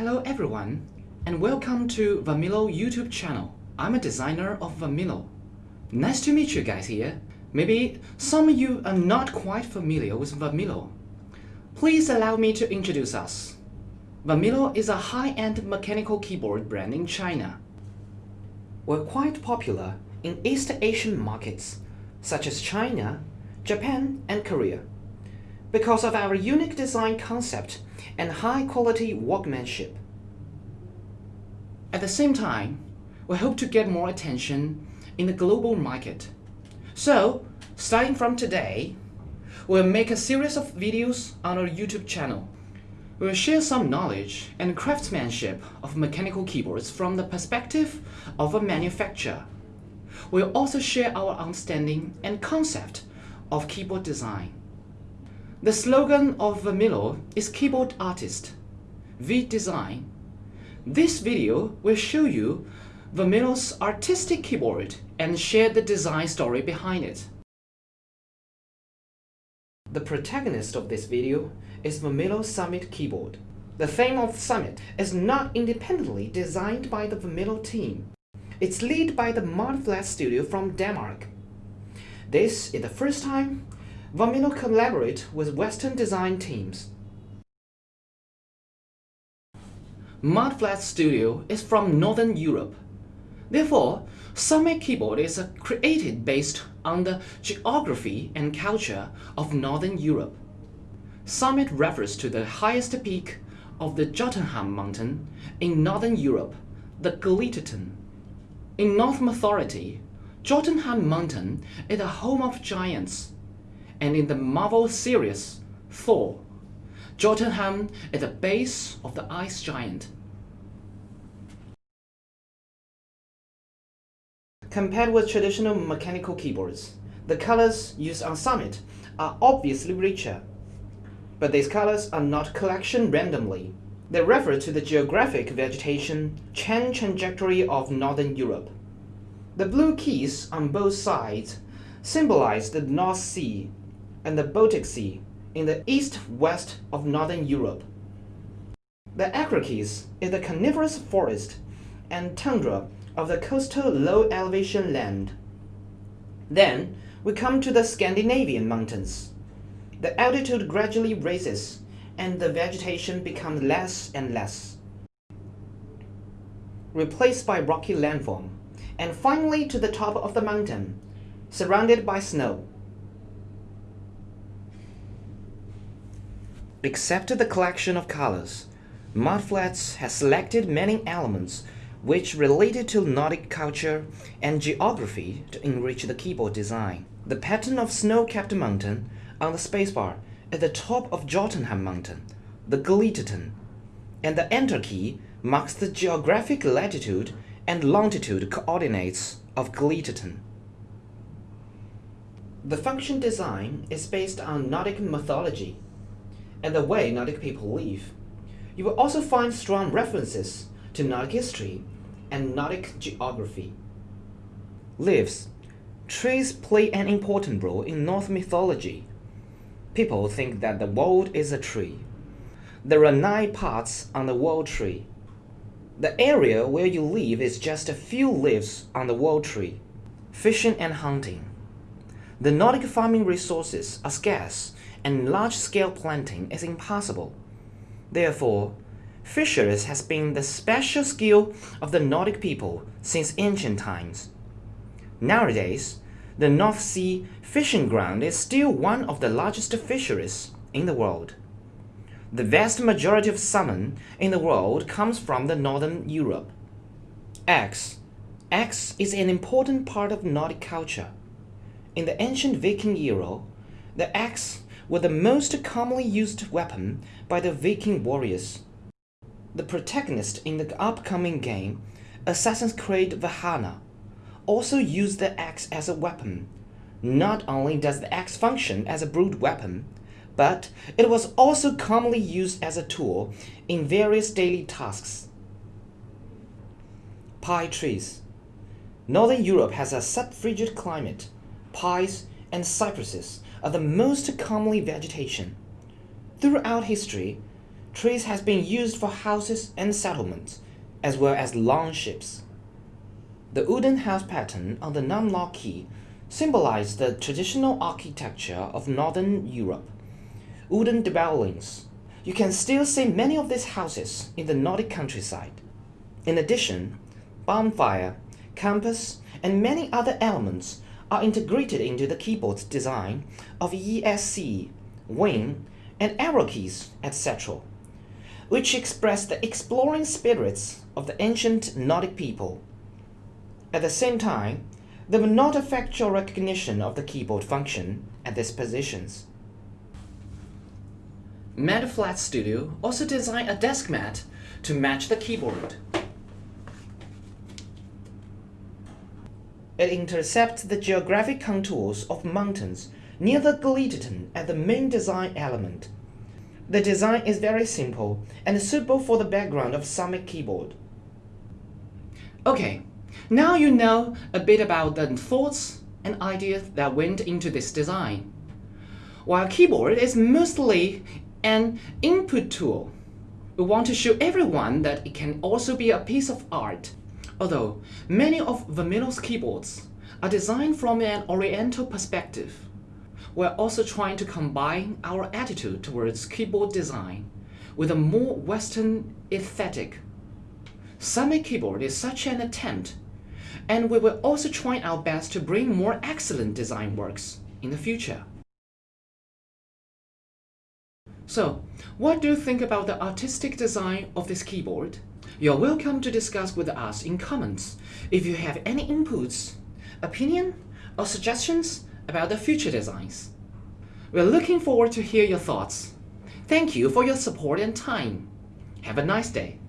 Hello everyone, and welcome to Varmilo YouTube channel. I'm a designer of Varmilo. Nice to meet you guys here. Maybe some of you are not quite familiar with Varmilo. Please allow me to introduce us. Varmilo is a high-end mechanical keyboard brand in China. We're quite popular in East Asian markets such as China, Japan, and Korea because of our unique design concept and high-quality workmanship. At the same time, we hope to get more attention in the global market. So, starting from today, we'll make a series of videos on our YouTube channel. We'll share some knowledge and craftsmanship of mechanical keyboards from the perspective of a manufacturer. We'll also share our understanding and concept of keyboard design. The slogan of Varmilo is Keyboard Artist, V Design. This video will show you Varmilo's artistic keyboard and share the design story behind it. The protagonist of this video is Varmilo Summit keyboard. The theme of Summit is not independently designed by the Varmilo team. It's led by the Mudflat Studio from Denmark. This is the first time Varmilo collaborate with Western design teams. Mudflat Studio is from Northern Europe. Therefore, Summit Keyboard is created based on the geography and culture of Northern Europe. Summit refers to the highest peak of the Jotunheim mountain in Northern Europe, the Galitetun. In Norse mythology, Jotunheim mountain is the home of giants and in the Marvel series, Thor, Jotunheim is the base of the ice giant. Compared with traditional mechanical keyboards, the colors used on Summit are obviously richer. But these colors are not collection randomly. They refer to the geographic vegetation change trajectory of Northern Europe. The blue keys on both sides symbolize the North Sea and the Baltic Sea in the east-west of northern Europe. The Acrokis is the coniferous forest and tundra of the coastal low-elevation land. Then we come to the Scandinavian mountains. The altitude gradually raises and the vegetation becomes less and less, replaced by rocky landform, and finally to the top of the mountain, surrounded by snow. Except the collection of colors, Mudflats has selected many elements which related to Nordic culture and geography to enrich the keyboard design. The pattern of snow-capped mountain on the spacebar at the top of Jotunheim mountain, the Galitetun, and the enter key marks the geographic latitude and longitude coordinates of Galitetun. The function design is based on Nordic mythology and the way Nordic people live. You will also find strong references to Nordic history and Nordic geography. Leaves. Trees play an important role in Norse mythology. People think that the world is a tree. There are nine parts on the world tree. The area where you live is just a few leaves on the world tree. Fishing and hunting. The Nordic farming resources are scarce and large-scale planting is impossible. Therefore, fisheries has been the special skill of the Nordic people since ancient times. Nowadays, the North Sea fishing ground is still one of the largest fisheries in the world. The vast majority of salmon in the world comes from the Northern Europe. Axe. Axe is an important part of Nordic culture. In the ancient Viking era, the axe were the most commonly used weapon by the Viking warriors. The protagonist in the upcoming game, Assassin's Creed Valhalla, also used the axe as a weapon. Not only does the axe function as a brute weapon, but it was also commonly used as a tool in various daily tasks. Pi trees. Northern Europe has a subfrigid climate. Pines and cypresses are the most commonly vegetation. Throughout history, trees has been used for houses and settlements, as well as long ships. The wooden house pattern on the Num Lock Key symbolized the traditional architecture of northern Europe. Wooden dwellings. You can still see many of these houses in the Nordic countryside. In addition, bonfire, compass, and many other elements are integrated into the keyboard's design of ESC, wing, and arrow keys, etc., which express the exploring spirits of the ancient Nordic people. At the same time, they will not affect your recognition of the keyboard function at these positions. Mudflat Studio also designed a desk mat to match the keyboard. It intercepts the geographic contours of mountains near the Gleaton as the main design element. The design is very simple and suitable for the background of Summit keyboard. Okay, now you know a bit about the thoughts and ideas that went into this design. While keyboard is mostly an input tool, we want to show everyone that it can also be a piece of art Although many of Varmilo's keyboards are designed from an oriental perspective, we're also trying to combine our attitude towards keyboard design with a more Western aesthetic. Summit Keyboard is such an attempt, and we will also try our best to bring more excellent design works in the future. So, what do you think about the artistic design of this keyboard? You're welcome to discuss with us in comments if you have any inputs, opinion, or suggestions about the future designs. We're looking forward to hear your thoughts. Thank you for your support and time. Have a nice day.